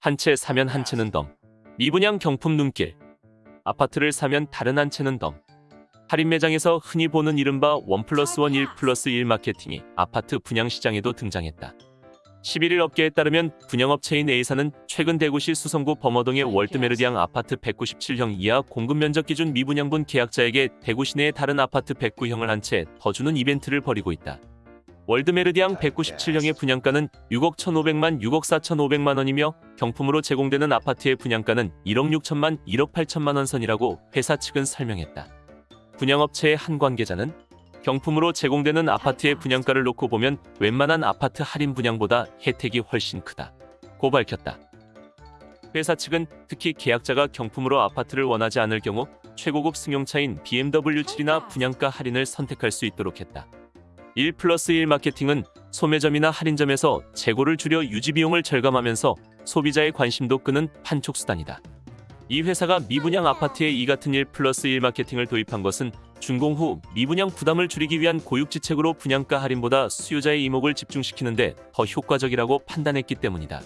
한 채 사면 한 채는 덤. 미분양 경품 눈길. 아파트를 사면 다른 한 채는 덤. 할인 매장에서 흔히 보는 이른바 one plus one 1 마케팅이 아파트 분양 시장에도 등장했다. 11일 업계에 따르면 분양업체인 A사는 최근 대구시 수성구 범어동의 월드메르디앙 아파트 197형 이하 공급 면적 기준 미분양분 계약자에게 대구 시 내의 다른 아파트 109형을 한 채 더 주는 이벤트를 벌이고 있다. 월드메르디앙 197형의 분양가는 6억 1,500만 6억 4,500만 원이며 경품으로 제공되는 아파트의 분양가는 1억 6천만 1억 8천만 원 선이라고 회사 측은 설명했다. 분양업체의 한 관계자는 경품으로 제공되는 아파트의 분양가를 놓고 보면 웬만한 아파트 할인 분양보다 혜택이 훨씬 크다. 고 밝혔다. 회사 측은 특히 계약자가 경품으로 아파트를 원하지 않을 경우 최고급 승용차인 BMW 7이나 분양가 할인을 선택할 수 있도록 했다. 1 플러스 1 마케팅은 소매점이나 할인점에서 재고를 줄여 유지 비용을 절감하면서 소비자의 관심도 끄는 판촉 수단이다. 이 회사가 미분양 아파트에 이 같은 1 플러스 1 마케팅을 도입한 것은 준공 후 미분양 부담을 줄이기 위한 고육지책으로 분양가 할인보다 수요자의 이목을 집중시키는데 더 효과적이라고 판단했기 때문이다.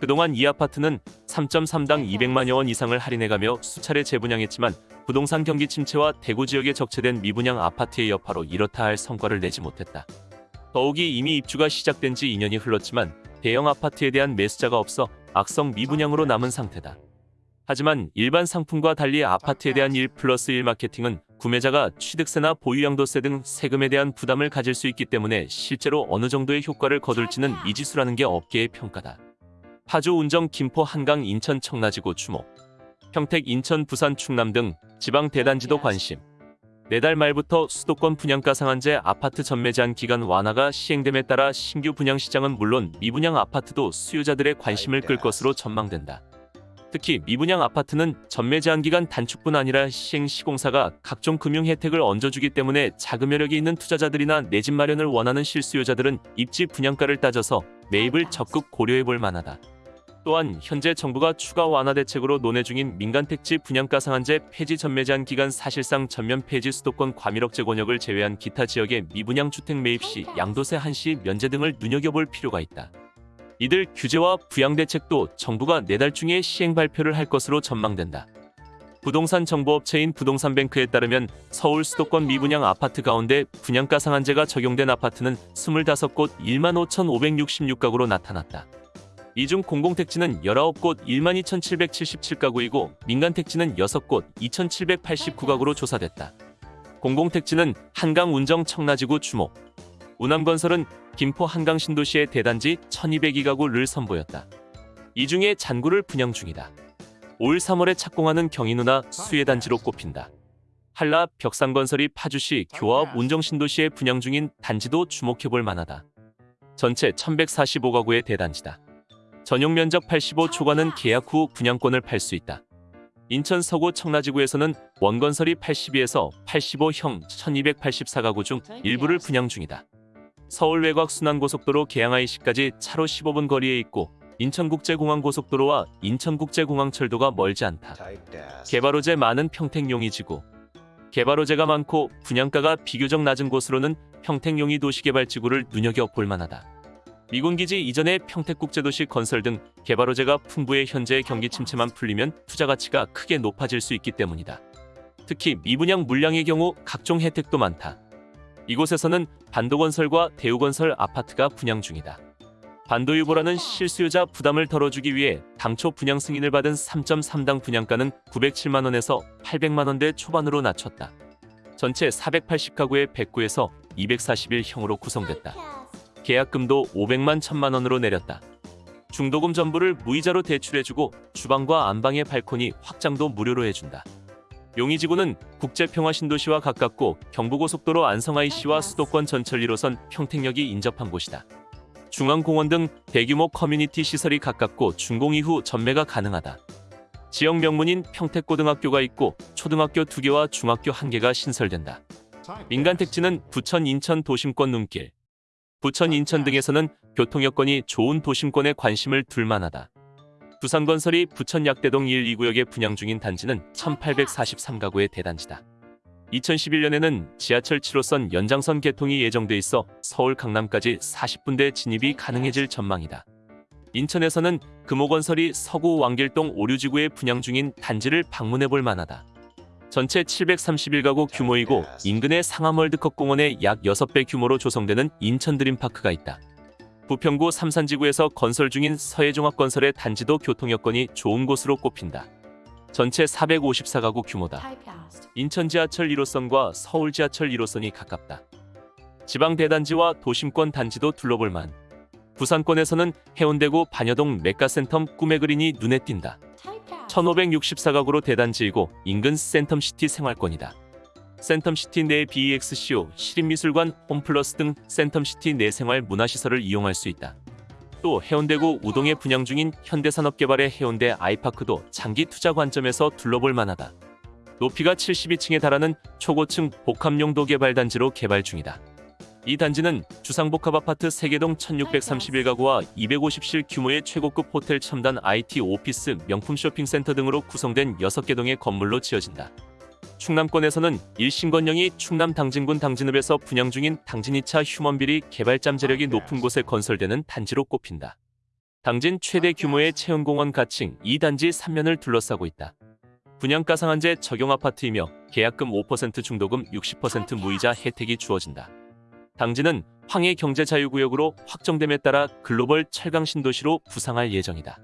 그동안 이 아파트는 3.3당 200만여 원 이상을 할인해가며 수차례 재분양했지만 부동산 경기 침체와 대구 지역에 적체된 미분양 아파트의 여파로 이렇다 할 성과를 내지 못했다. 더욱이 이미 입주가 시작된 지 2년이 흘렀지만 대형 아파트에 대한 매수자가 없어 악성 미분양으로 남은 상태다. 하지만 일반 상품과 달리 아파트에 대한 1 플러스 1 마케팅은 구매자가 취득세나 보유양도세 등 세금에 대한 부담을 가질 수 있기 때문에 실제로 어느 정도의 효과를 거둘지는 미지수라는 게 업계의 평가다. 파주, 운정, 김포, 한강, 인천, 청라지구, 추모, 평택, 인천, 부산, 충남 등 지방 대단지도 관심. 내달 말부터 수도권 분양가 상한제 아파트 전매 제한 기간 완화가 시행됨에 따라 신규 분양 시장은 물론 미분양 아파트도 수요자들의 관심을 끌 것으로 전망된다. 특히 미분양 아파트는 전매 제한 기간 단축뿐 아니라 시행 시공사가 각종 금융 혜택을 얹어주기 때문에 자금 여력이 있는 투자자들이나 내 집 마련을 원하는 실수요자들은 입지 분양가를 따져서 매입을 적극 고려해 볼 만하다. 또한 현재 정부가 추가 완화 대책으로 논의 중인 민간 택지 분양가 상한제 폐지 전매 제한 기간 사실상 전면 폐지 수도권 과밀억제 권역을 제외한 기타 지역의 미분양 주택 매입 시 양도세 한시 면제 등을 눈여겨볼 필요가 있다. 이들 규제와 부양 대책도 정부가 내달 중에 시행 발표를 할 것으로 전망된다. 부동산 정보업체인 부동산뱅크에 따르면 서울 수도권 미분양 아파트 가운데 분양가 상한제가 적용된 아파트는 25곳 1만 5,566가구로 나타났다. 이중 공공택지는 19곳 1만 2,777가구이고 민간택지는 6곳 2,789가구로 조사됐다. 공공택지는 한강 운정 청라지구 주목, 우남건설은 김포 한강 신도시의 대단지 1202가구를 선보였다. 이 중에 잔구를 분양 중이다. 올 3월에 착공하는 경인우나 수혜단지로 꼽힌다. 한라 벽상건설이 파주시 교화업 운정신도시에 분양 중인 단지도 주목해볼 만하다. 전체 1145가구의 대단지다. 전용 면적 85 초과는 계약 후 분양권을 팔 수 있다. 인천 서구 청라지구에서는 원건설이 82에서 85형 1284가구 중 일부를 분양 중이다. 서울 외곽 순환고속도로 개항IC까지 차로 15분 거리에 있고 인천국제공항고속도로와 인천국제공항철도가 멀지 않다. 개발호재 많은 평택용이지구 개발호재가 많고 분양가가 비교적 낮은 곳으로는 평택용이 도시개발지구를 눈여겨볼 만하다. 미군기지 이전의 평택국제도시 건설 등 개발 호재가 풍부해 현재의 경기 침체만 풀리면 투자 가치가 크게 높아질 수 있기 때문이다. 특히 미분양 물량의 경우 각종 혜택도 많다. 이곳에서는 반도건설과 대우건설 아파트가 분양 중이다. 반도유보라는 실수요자 부담을 덜어주기 위해 당초 분양 승인을 받은 3.3당 분양가는 907만 원에서 800만 원대 초반으로 낮췄다. 전체 480가구의 109에서 241형으로 구성됐다. 계약금도 500만 1000만 원으로 내렸다. 중도금 전부를 무이자로 대출해주고 주방과 안방의 발코니 확장도 무료로 해준다. 용의지구는 국제평화신도시와 가깝고 경부고속도로 안성IC와 수도권 전철 1호선 평택역이 인접한 곳이다. 중앙공원 등 대규모 커뮤니티 시설이 가깝고 준공 이후 전매가 가능하다. 지역 명문인 평택고등학교가 있고 초등학교 2개와 중학교 1개가 신설된다. 민간 택지는 부천 인천 도심권 눈길, 부천 인천 등에서는 교통 여건이 좋은 도심권에 관심을 둘 만하다. 부산건설이 부천 약대동 1, 2구역에 분양 중인 단지는 1843가구의 대단지다. 2011년에는 지하철 7호선 연장선 개통이 예정돼 있어 서울 강남까지 40분대 진입이 가능해질 전망이다. 인천에서는 금호건설이 서구 왕길동 오류지구에 분양 중인 단지를 방문해 볼 만하다. 전체 731가구 규모이고 인근의 상암월드컵 공원의 약 6배 규모로 조성되는 인천 드림파크가 있다. 부평구 삼산지구에서 건설 중인 서해종합건설의 단지도 교통 여건이 좋은 곳으로 꼽힌다. 전체 454가구 규모다. 인천 지하철 1호선과 서울 지하철 1호선이 가깝다. 지방 대단지와 도심권 단지도 둘러볼 만. 부산권에서는 해운대구 반여동 메가센텀 꿈의 그린이 눈에 띈다. Typecast. 1564가구로 대단지이고 인근 센텀시티 생활권이다. 센텀시티 내 BEXCO, 시립미술관, 홈플러스 등 센텀시티 내 생활 문화시설을 이용할 수 있다. 또 해운대구 우동에 분양 중인 현대산업개발의 해운대 아이파크도 장기 투자 관점에서 둘러볼 만하다. 높이가 72층에 달하는 초고층 복합용도 개발 단지로 개발 중이다. 이 단지는 주상복합 아파트 세계동 1631가구와 250실 규모의 최고급 호텔 첨단 IT 오피스 명품 쇼핑센터 등으로 구성된 6개 동의 건물로 지어진다. 충남권에서는 일신건영이 충남 당진군 당진읍에서 분양 중인 당진 2차 휴먼비리 개발 잠 재력이 높은 곳에 건설되는 단지로 꼽힌다. 당진 최대 규모의 체험공원 가칭 이 단지 3면을 둘러싸고 있다. 분양가 상한제 적용 아파트이며 계약금 5% 중도금 60% 무이자 혜택이 주어진다. 당진은 황해 경제자유구역으로 확정됨에 따라 글로벌 철강 신도시로 부상할 예정이다.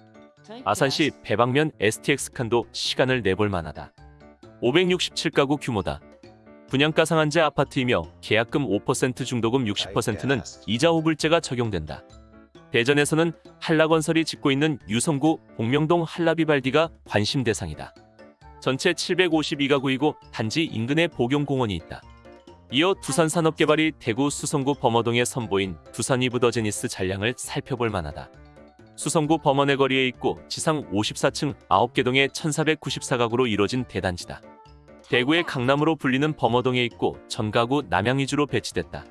아산시 배방면 STX 칸도 시간을 내볼 만하다. 567가구 규모다. 분양가 상한제 아파트이며 계약금 5% 중도금 60%는 이자 호불제가 적용된다. 대전에서는 한라건설이 짓고 있는 유성구 복명동 한라비발디가 관심 대상이다. 전체 752가구이고 단지 인근에 복용공원이 있다. 이어 두산산업개발이 대구 수성구 범어동에 선보인 두산 이브더제니스 잔량을 살펴볼 만하다. 수성구 범원의 거리에 있고 지상 54층 9개 동의 1494가구로 이뤄진 대단지다. 대구의 강남으로 불리는 범어동에 있고 전가구 남양이주로 배치됐다.